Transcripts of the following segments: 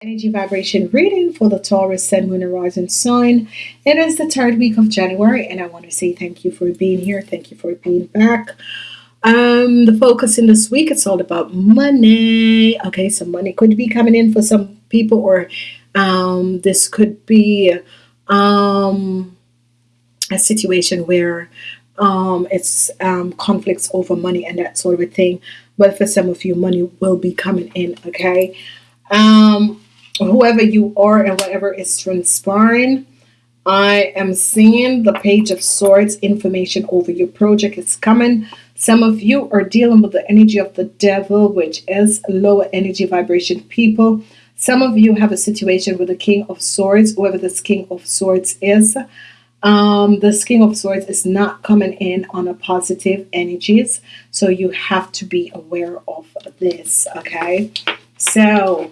energy vibration reading for the Taurus Sun, Moon, and Rising sign. It is the third week of January, and I want to say thank you for being here. Thank you for being back. Um, the focus in this week it's all about money. Okay, so money could be coming in for some people, or um, this could be um, a situation where um, it's um, conflicts over money and that sort of thing. But for some of you, money will be coming in. Okay. Um, whoever you are and whatever is transpiring. I am seeing the page of swords information over your project is coming. Some of you are dealing with the energy of the devil, which is lower energy vibration people. Some of you have a situation with the king of swords, whoever this king of swords is. Um, this king of swords is not coming in on a positive energies. So you have to be aware of this. Okay. So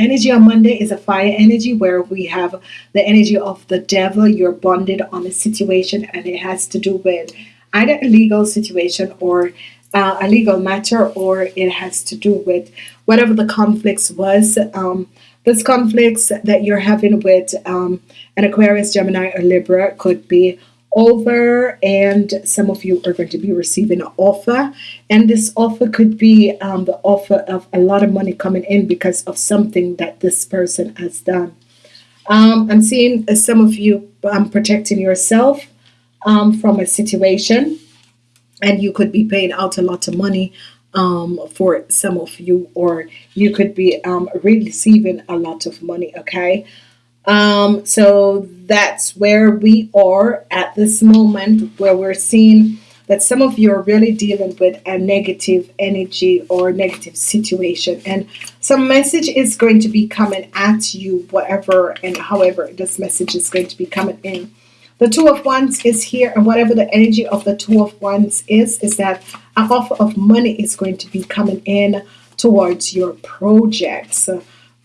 energy on Monday is a fire energy where we have the energy of the devil. You're bonded on a situation, and it has to do with either a legal situation or uh, a legal matter, or it has to do with whatever the conflicts was. Um, this conflicts that you're having with um, an Aquarius, Gemini, or Libra could be over and some of you are going to be receiving an offer. And this offer could be um, the offer of a lot of money coming in because of something that this person has done. Um, I'm seeing some of you um, protecting yourself um, from a situation. And you could be paying out a lot of money um, for some of you or you could be um, receiving a lot of money okay um, so that's where we are at this moment where we're seeing that some of you are really dealing with a negative energy or negative situation. And some message is going to be coming at you whatever and however this message is going to be coming in. The two of wands is here and whatever the energy of the two of wands is is that an offer of money is going to be coming in towards your projects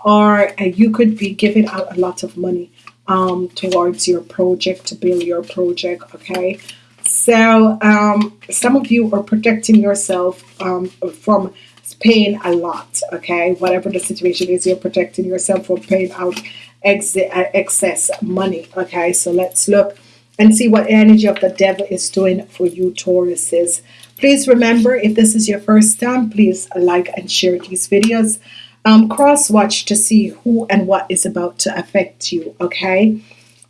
or uh, you could be giving out a lot of money um, towards your project to build your project okay? So um, some of you are protecting yourself um, from paying a lot okay? Whatever the situation is you're protecting yourself from paying out ex uh, excess money okay? So let's look and see what energy of the devil is doing for you Tauruses. Please remember if this is your first time please like and share these videos um, cross watch to see who and what is about to affect you okay?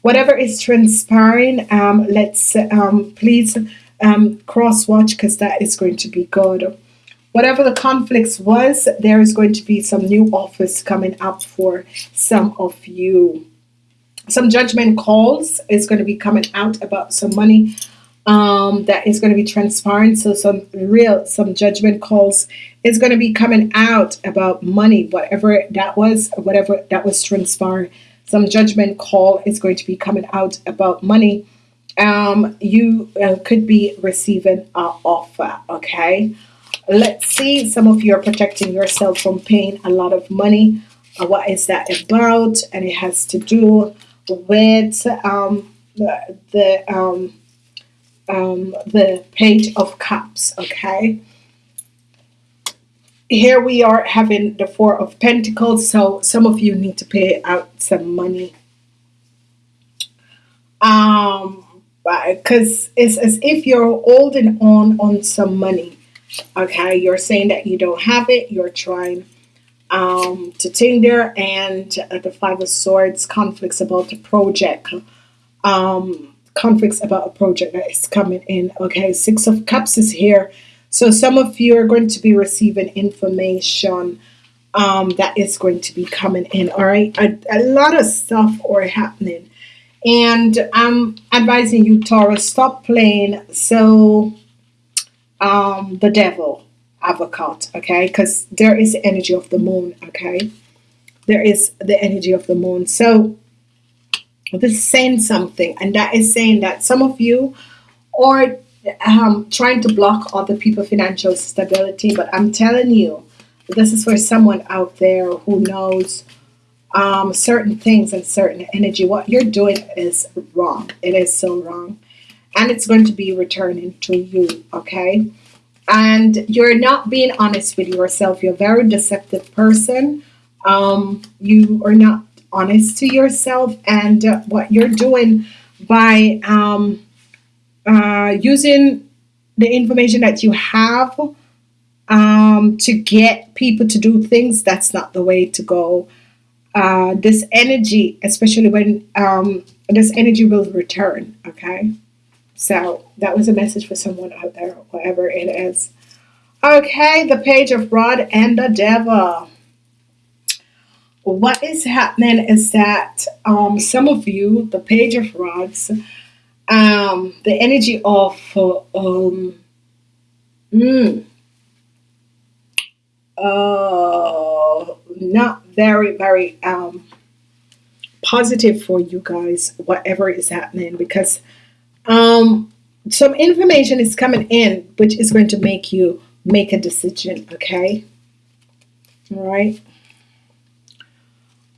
Whatever is transpiring um, let's um, please um, cross watch because that is going to be good. Whatever the conflicts was there is going to be some new offers coming up for some of you. Some judgment calls is going to be coming out about some money um, that is going to be transparent. So some real, some judgment calls is going to be coming out about money, whatever that was, whatever that was transparent. Some judgment call is going to be coming out about money. Um, you uh, could be receiving an offer. Okay. Let's see. Some of you are protecting yourself from paying a lot of money. Uh, what is that about? And it has to do with um, the, the um, um, the page of cups okay here we are having the four of Pentacles so some of you need to pay out some money. Um because it's as if you're holding on on some money okay? You're saying that you don't have it you're trying um to tinder and uh, the five of swords conflicts about the project um conflicts about a project that is coming in okay? Six of cups is here so some of you are going to be receiving information um, that is going to be coming in all right? A, a lot of stuff are happening. And I'm advising you Taurus stop playing so um, the devil advocate okay? Because there is energy of the moon okay? There is the energy of the moon. So this is saying something and that is saying that some of you are um, trying to block other people financial stability but I'm telling you this is for someone out there who knows um, certain things and certain energy. What you're doing is wrong. It is so wrong. And it's going to be returning to you okay? And you're not being honest with yourself. You're a very deceptive person. Um, you are not honest to yourself. And uh, what you're doing by um, uh, using the information that you have um, to get people to do things, that's not the way to go. Uh, this energy, especially when um, this energy will return, okay? So that was a message for someone out there, whatever it is. Okay, the page of Rod and the Devil. What is happening is that um, some of you, the page of rods, um, the energy of uh, um, mm, uh, not very, very um, positive for you guys, whatever is happening, because um, some information is coming in which is going to make you make a decision, okay? All right.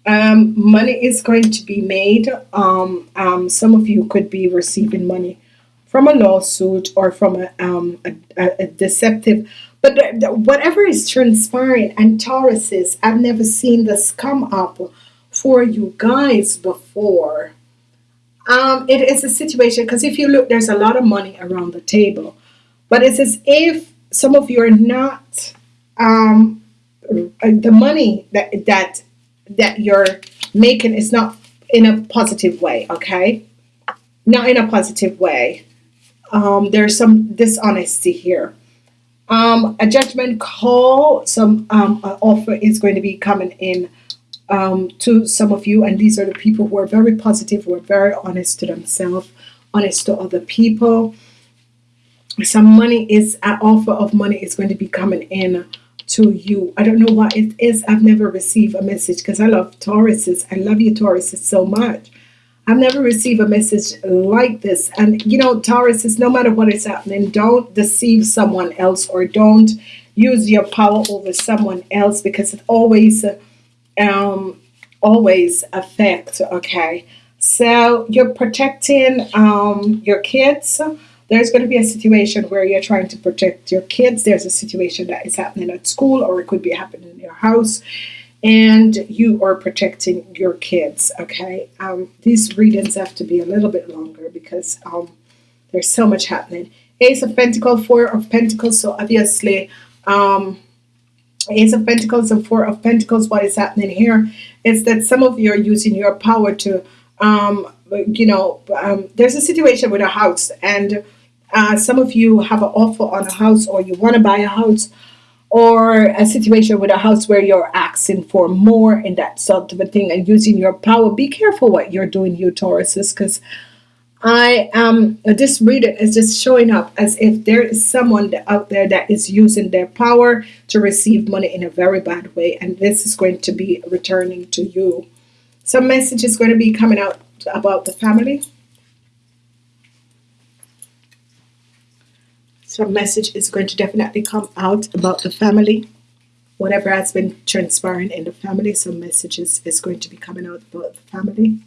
Um, money is going to be made. Um, um, some of you could be receiving money from a lawsuit or from a, um, a, a deceptive. But whatever is transpiring, and Tauruses, I've never seen this come up for you guys before. Um, it is a situation because if you look, there's a lot of money around the table, but it's as if some of you are not um, the money that that that you're making is not in a positive way, okay? Not in a positive way. Um, there's some dishonesty here. Um, a judgment call, some um, offer is going to be coming in um, to some of you, and these are the people who are very positive, who are very honest to themselves, honest to other people. Some money is an offer of money is going to be coming in to you. I don't know what it is. I've never received a message because I love Tauruses. I love you, Tauruses, so much. I've never received a message like this. And you know, Tauruses, no matter what is happening, don't deceive someone else or don't use your power over someone else because it always um always affect okay so you're protecting um your kids there's going to be a situation where you're trying to protect your kids. There's a situation that is happening at school, or it could be happening in your house, and you are protecting your kids. Okay, um, these readings have to be a little bit longer because um, there's so much happening. Ace of Pentacles, Four of Pentacles. So obviously, um, Ace of Pentacles and Four of Pentacles. What is happening here is that some of you are using your power to, um, you know, um, there's a situation with a house and uh, some of you have an offer on a house or you want to buy a house or a situation with a house where you're asking for more and that sort of a thing and using your power. Be careful what you're doing, you Tauruses, because I am this reading is just showing up as if there is someone out there that is using their power to receive money in a very bad way, and this is going to be returning to you. Some message is going to be coming out about the family. Some message is going to definitely come out about the family. Whatever has been transpiring in the family some messages is going to be coming out about the family.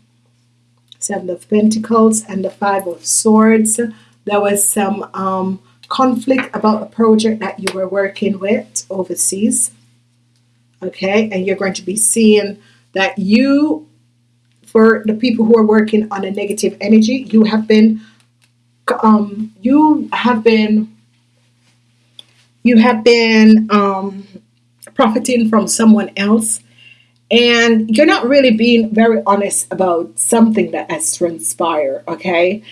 Seven of pentacles and the five of swords. There was some um, conflict about a project that you were working with overseas. Okay and you're going to be seeing that you for the people who are working on a negative energy you have been um, you have been you have been um, profiting from someone else and you're not really being very honest about something that has transpired okay?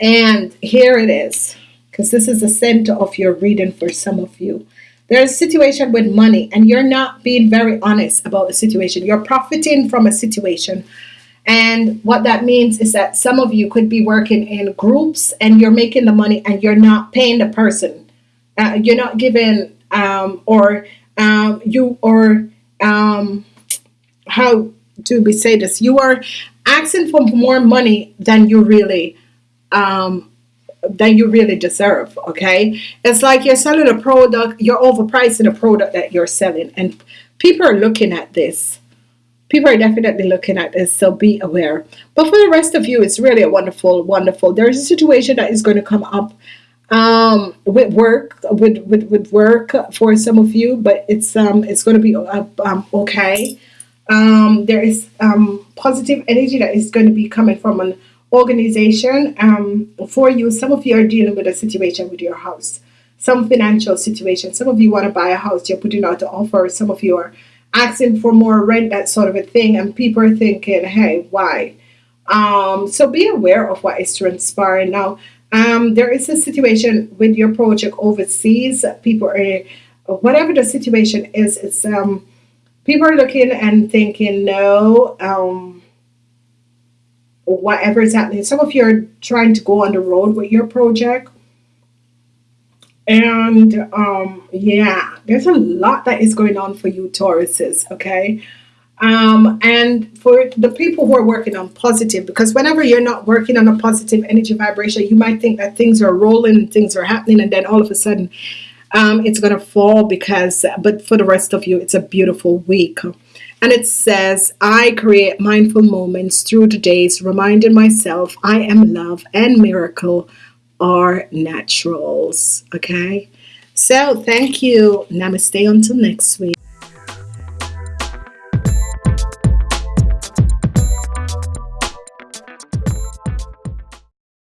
And here it is because this is the center of your reading for some of you. There's a situation with money and you're not being very honest about the situation. You're profiting from a situation and what that means is that some of you could be working in groups and you're making the money and you're not paying the person uh, you're not given um, or um, you or um, how do we say this you are asking for more money than you really um, than you really deserve okay? It's like you're selling a product you're overpricing a product that you're selling and people are looking at this. People are definitely looking at this so be aware. But for the rest of you it's really a wonderful wonderful there's a situation that is going to come up um, with work with, with with work for some of you, but it's um it's going to be uh, um, okay. Um, there is um, positive energy that is going to be coming from an organization um, for you. Some of you are dealing with a situation with your house, some financial situation. Some of you want to buy a house, you're putting out the offer. Some of you are asking for more rent, that sort of a thing, and people are thinking, hey, why? Um, so be aware of what is transpiring now. Um, there is a situation with your project overseas. People are, whatever the situation is, it's um, people are looking and thinking, no, um, whatever is happening. Some of you are trying to go on the road with your project. And um, yeah, there's a lot that is going on for you, Tauruses, okay? Um, and for the people who are working on positive, because whenever you're not working on a positive energy vibration, you might think that things are rolling, things are happening, and then all of a sudden um, it's going to fall because, but for the rest of you, it's a beautiful week. And it says, I create mindful moments through the days, reminding myself I am love and miracle are naturals. Okay. So thank you. Namaste until next week.